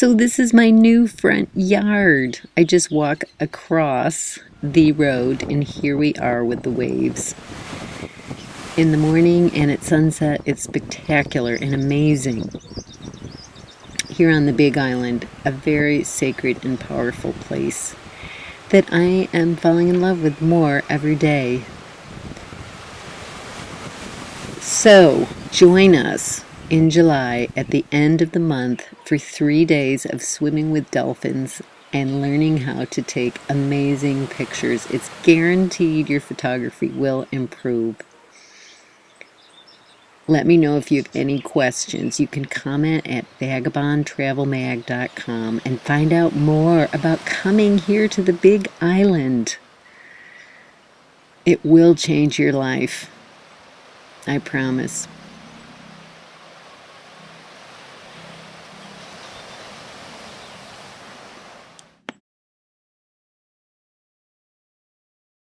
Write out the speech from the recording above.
So this is my new front yard. I just walk across the road and here we are with the waves. In the morning and at sunset, it's spectacular and amazing. Here on the Big Island, a very sacred and powerful place that I am falling in love with more every day. So, join us in July at the end of the month for three days of swimming with dolphins and learning how to take amazing pictures. It's guaranteed your photography will improve. Let me know if you have any questions. You can comment at vagabondtravelmag.com and find out more about coming here to the Big Island. It will change your life. I promise.